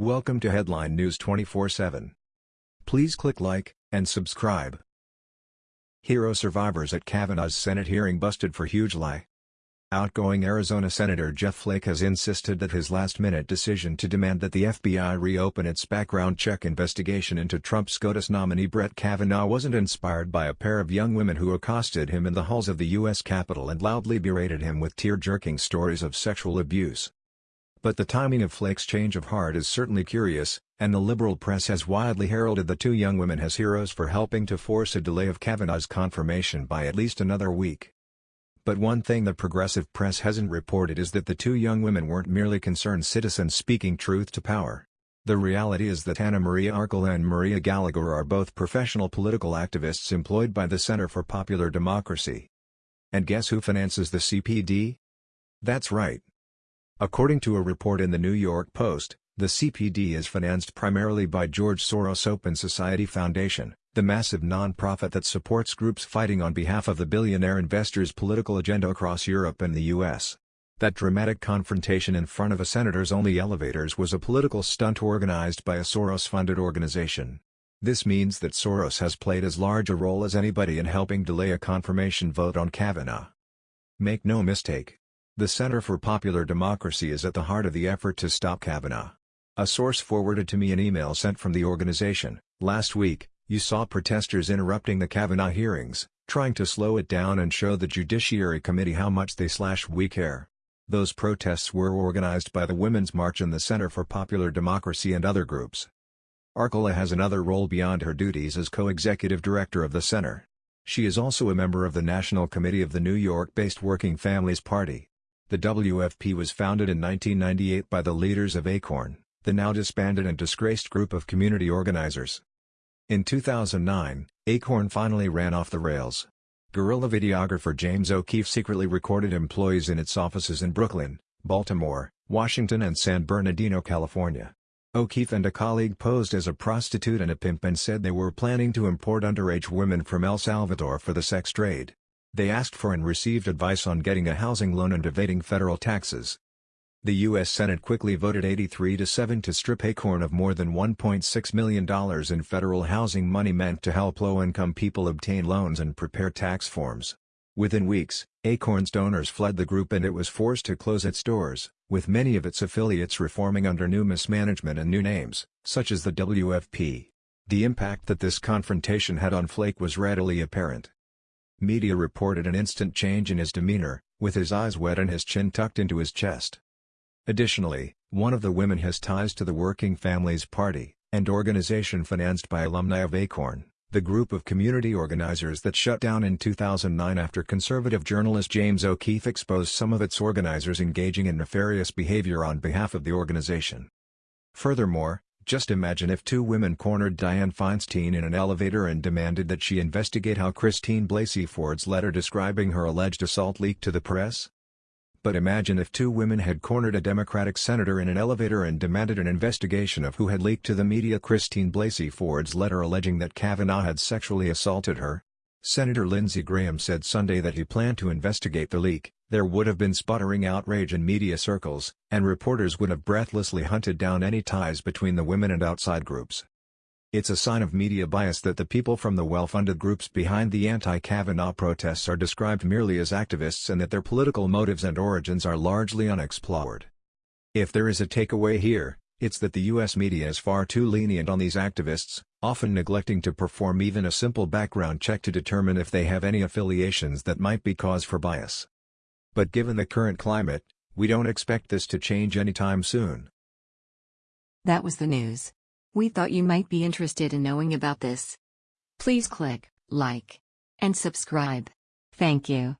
Welcome to Headline News 24/7. Please click like and subscribe. Hero survivors at Kavanaugh's Senate hearing busted for huge lie. Outgoing Arizona Senator Jeff Flake has insisted that his last-minute decision to demand that the FBI reopen its background check investigation into Trump SCOTUS nominee Brett Kavanaugh wasn't inspired by a pair of young women who accosted him in the halls of the U.S. Capitol and loudly berated him with tear-jerking stories of sexual abuse. But the timing of Flake's change of heart is certainly curious, and the liberal press has widely heralded the two young women as heroes for helping to force a delay of Kavanaugh's confirmation by at least another week. But one thing the progressive press hasn't reported is that the two young women weren't merely concerned citizens speaking truth to power. The reality is that Anna Maria Archila and Maria Gallagher are both professional political activists employed by the Center for Popular Democracy. And guess who finances the CPD? That's right, According to a report in the New York Post, the CPD is financed primarily by George Soros Open Society Foundation, the massive non-profit that supports groups fighting on behalf of the billionaire investors' political agenda across Europe and the U.S. That dramatic confrontation in front of a senator's only elevators was a political stunt organized by a Soros-funded organization. This means that Soros has played as large a role as anybody in helping delay a confirmation vote on Kavanaugh. Make no mistake, the Center for Popular Democracy is at the heart of the effort to stop Kavanaugh. A source forwarded to me an email sent from the organization, last week, you saw protesters interrupting the Kavanaugh hearings, trying to slow it down and show the Judiciary Committee how much they slash we care. Those protests were organized by the Women's March and the Center for Popular Democracy and other groups. Archila has another role beyond her duties as co-executive director of the center. She is also a member of the National Committee of the New York-based Working Families Party. The WFP was founded in 1998 by the leaders of ACORN, the now disbanded and disgraced group of community organizers. In 2009, ACORN finally ran off the rails. Guerrilla videographer James O'Keefe secretly recorded employees in its offices in Brooklyn, Baltimore, Washington and San Bernardino, California. O'Keefe and a colleague posed as a prostitute and a pimp and said they were planning to import underage women from El Salvador for the sex trade. They asked for and received advice on getting a housing loan and evading federal taxes. The U.S. Senate quickly voted 83 to 7 to strip Acorn of more than $1.6 million in federal housing money meant to help low-income people obtain loans and prepare tax forms. Within weeks, Acorn's donors fled the group and it was forced to close its doors, with many of its affiliates reforming under new mismanagement and new names, such as the WFP. The impact that this confrontation had on Flake was readily apparent. Media reported an instant change in his demeanor, with his eyes wet and his chin tucked into his chest. Additionally, one of the women has ties to the Working Families Party, an organization financed by alumni of ACORN, the group of community organizers that shut down in 2009 after conservative journalist James O'Keefe exposed some of its organizers engaging in nefarious behavior on behalf of the organization. Furthermore, just imagine if two women cornered Dianne Feinstein in an elevator and demanded that she investigate how Christine Blasey Ford's letter describing her alleged assault leaked to the press? But imagine if two women had cornered a Democratic senator in an elevator and demanded an investigation of who had leaked to the media Christine Blasey Ford's letter alleging that Kavanaugh had sexually assaulted her. Senator Lindsey Graham said Sunday that he planned to investigate the leak, there would have been sputtering outrage in media circles, and reporters would have breathlessly hunted down any ties between the women and outside groups. It's a sign of media bias that the people from the well-funded groups behind the anti-Kavanaugh protests are described merely as activists and that their political motives and origins are largely unexplored. If there is a takeaway here, it's that the US media is far too lenient on these activists, often neglecting to perform even a simple background check to determine if they have any affiliations that might be cause for bias. But given the current climate, we don't expect this to change anytime soon. That was the news. We thought you might be interested in knowing about this. Please click like and subscribe. Thank you.